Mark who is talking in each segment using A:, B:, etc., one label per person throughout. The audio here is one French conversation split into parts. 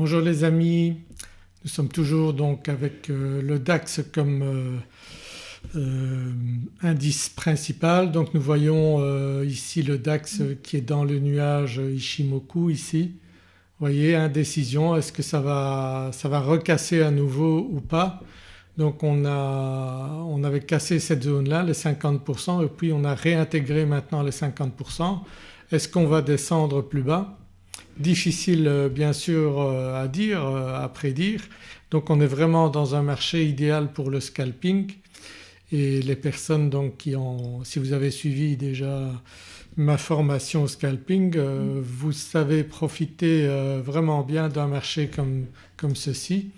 A: Bonjour les amis, nous sommes toujours donc avec euh, le DAX comme euh, euh, indice principal. Donc nous voyons ici le DAX qui est dans le nuage Ishimoku ici. Vous voyez indécision, est-ce que ça va, recasser à nouveau ou pas? Donc on, on avait cassé cette zone-là, les 50% et puis on a réintégré maintenant les 50%. Est-ce qu'on va descendre plus bas? Difficile euh, bien sûr euh, à dire, euh, à prédire. Donc on est vraiment dans un marché idéal pour le scalping et les personnes donc qui ont… si vous avez suivi déjà ma formation au scalping vous savez profiter vraiment bien d'un marché comme, comme ceci.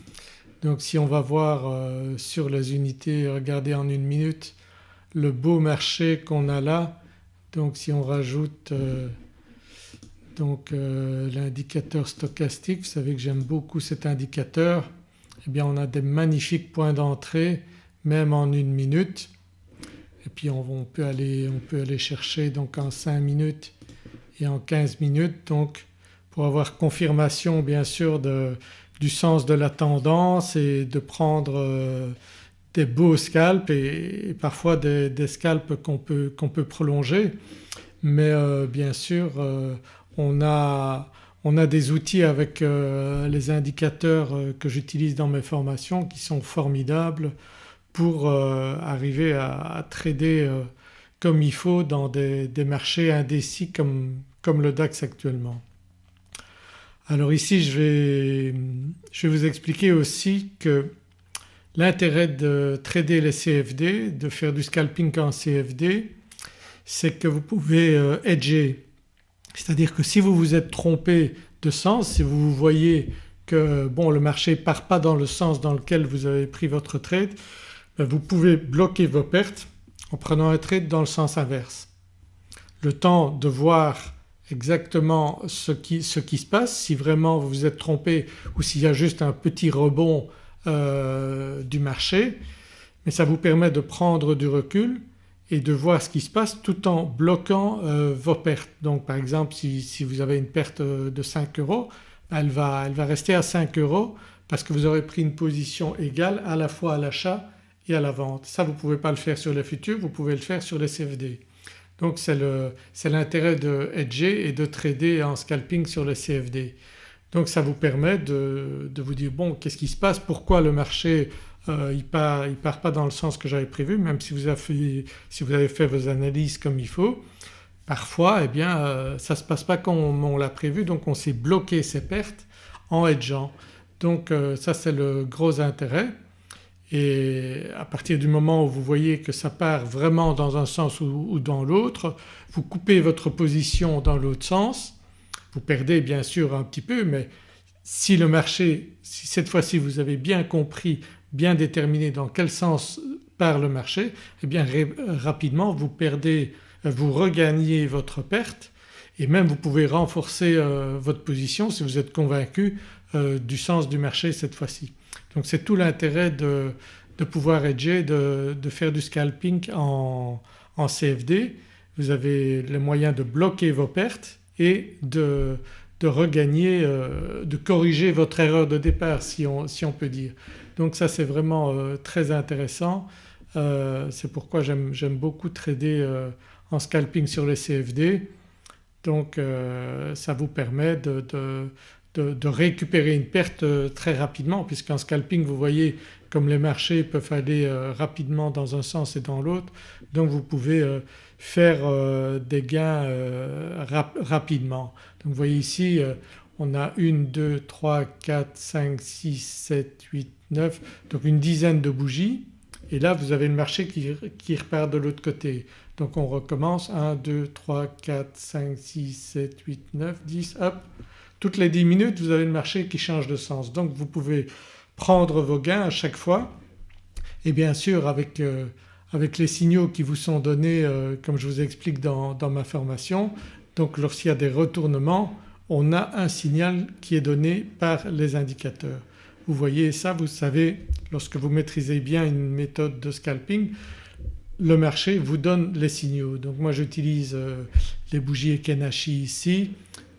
A: Donc si on va voir sur les unités, regardez en une minute le beau marché qu'on a là. Donc si on rajoute donc euh, l'indicateur stochastique, vous savez que j'aime beaucoup cet indicateur, eh bien on a des magnifiques points d'entrée même en une minute. Et puis on, peut, aller, on peut aller chercher donc en 5 minutes et en 15 minutes donc pour avoir confirmation bien sûr du sens de la tendance et de prendre euh, des beaux scalps et, parfois des, scalps qu'on peut, qu'on peut, prolonger. Mais euh, bien sûr on, a, des outils avec les indicateurs que j'utilise dans mes formations qui sont formidables pour arriver à, trader comme il faut dans des, marchés indécis comme, le DAX actuellement. Alors ici je vais, je vais vous expliquer aussi que l'intérêt de trader les CFD, de faire du scalping en CFD, c'est que vous pouvez euh, hedger. C'est-à-dire que si vous vous êtes trompé de sens, si vous voyez que bon le marché ne part pas dans le sens dans lequel vous avez pris votre trade, ben, vous pouvez bloquer vos pertes en prenant un trade dans le sens inverse. Le temps de voir exactement ce qui, se passe, si vraiment vous vous êtes trompé ou s'il y a juste un petit rebond euh, du marché mais ça vous permet de prendre du recul et de voir ce qui se passe tout en bloquant euh, vos pertes. Donc par exemple si, vous avez une perte de 5 euros elle va, rester à 5 euros parce que vous aurez pris une position égale à la fois à l'achat et à la vente. Ça vous ne pouvez pas le faire sur les futurs, vous pouvez le faire sur les CFD. Donc c'est l'intérêt de hedger et de trader en scalping sur le CFD. Donc ça vous permet de, vous dire bon qu'est-ce qui se passe, pourquoi le marché euh, il part, part pas dans le sens que j'avais prévu même si vous, avez fait, si vous avez fait vos analyses comme il faut. Parfois eh bien euh, ça ne se passe pas comme on, l'a prévu donc on s'est bloqué ses pertes en hedgeant. Donc euh, ça c'est le gros intérêt et à partir du moment où vous voyez que ça part vraiment dans un sens ou, dans l'autre, vous coupez votre position dans l'autre sens, vous perdez bien sûr un petit peu mais si le marché, si cette fois-ci vous avez bien compris, bien déterminé dans quel sens part le marché, eh bien rapidement vous perdez, vous regagnez votre perte et même vous pouvez renforcer euh, votre position si vous êtes convaincu euh, du sens du marché cette fois-ci. Donc c'est tout l'intérêt de, pouvoir hedger, de, faire du scalping en, CFD. Vous avez les moyens de bloquer vos pertes et de, regagner, euh, de corriger votre erreur de départ si on, peut dire. Donc ça c'est vraiment euh, très intéressant. Euh, c'est pourquoi j'aime beaucoup trader en scalping sur les CFD. Donc ça vous permet de, de, récupérer une perte très rapidement puisqu'en scalping vous voyez comme les marchés peuvent aller rapidement dans un sens et dans l'autre donc vous pouvez euh, faire des gains rapidement. Donc vous voyez ici on a 1, 2, 3, 4, 5, 6, 7, 8, 9 donc une dizaine de bougies. Et là vous avez le marché qui, qui repart de l'autre côté. Donc on recommence. 1, 2, 3, 4, 5, 6, 7, 8, 9, 10 hop. Toutes les 10 minutes vous avez le marché qui change de sens. Donc vous pouvez prendre vos gains à chaque fois. Et bien sûr avec, euh, avec les signaux qui vous sont donnés euh, comme je vous explique dans, ma formation donc lorsqu'il y a des retournements on a un signal qui est donné par les indicateurs. Vous voyez ça vous savez lorsque vous maîtrisez bien une méthode de scalping le marché vous donne les signaux. Donc moi j'utilise euh, les bougies Ekenashi ici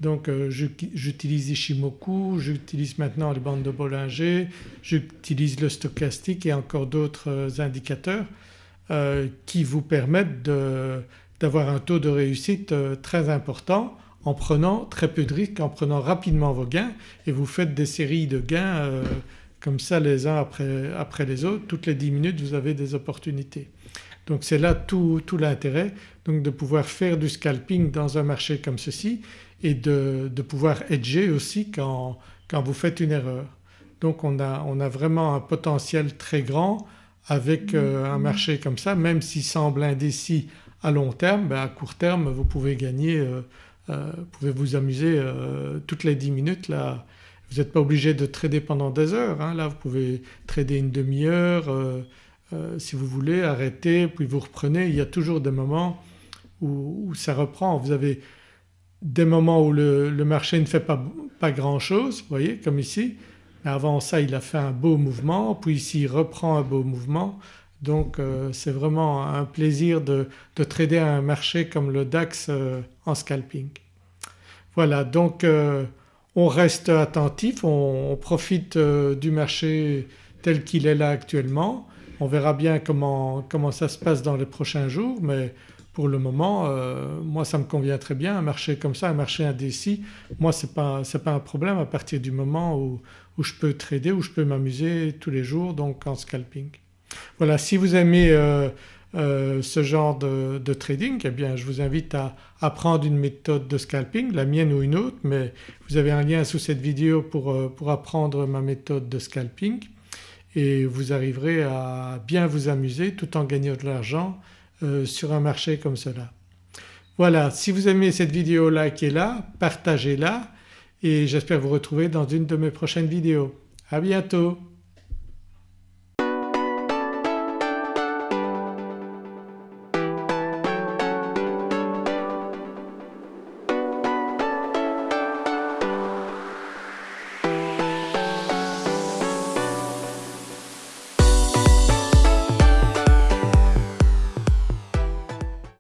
A: Donc euh, j'utilise Ishimoku, j'utilise maintenant les bandes de Bollinger, j'utilise le stochastique et encore d'autres euh, indicateurs qui vous permettent d'avoir un taux de réussite très important en prenant très peu de risques, en prenant rapidement vos gains et vous faites des séries de gains comme ça les uns après, les autres. Toutes les 10 minutes vous avez des opportunités. Donc c'est là tout, l'intérêt de pouvoir faire du scalping dans un marché comme ceci et de, pouvoir hedger aussi quand, vous faites une erreur. Donc on a vraiment un potentiel très grand avec euh, un marché comme ça même s'il semble indécis à long terme, ben à court terme vous pouvez gagner, euh, euh, vous pouvez vous amuser toutes les 10 minutes là. Vous n'êtes pas obligé de trader pendant des heures, hein. là vous pouvez trader une demi-heure, si vous voulez arrêter puis vous reprenez. Il y a toujours des moments où, ça reprend. Vous avez des moments où le, marché ne fait pas, pas grand chose, vous voyez comme ici. Avant ça il a fait un beau mouvement puis ici il reprend un beau mouvement. Donc euh, c'est vraiment un plaisir de, trader un marché comme le DAX euh, en scalping. Voilà donc on reste attentif, on profite du marché tel qu'il est là actuellement on verra bien comment, comment ça se passe dans les prochains jours mais pour le moment euh, moi ça me convient très bien un marché comme ça, un marché indécis moi ce n'est pas, pas, un problème à partir du moment où, je peux trader, où je peux m'amuser tous les jours donc en scalping. Voilà si vous aimez euh, euh, ce genre de, trading eh bien je vous invite à apprendre une méthode de scalping, la mienne ou une autre mais vous avez un lien sous cette vidéo pour, pour apprendre ma méthode de scalping et vous arriverez à bien vous amuser tout en gagnant de l'argent euh, sur un marché comme cela. Voilà si vous aimez cette vidéo likez-la, partagez-la et j'espère vous retrouver dans une de mes prochaines vidéos. À bientôt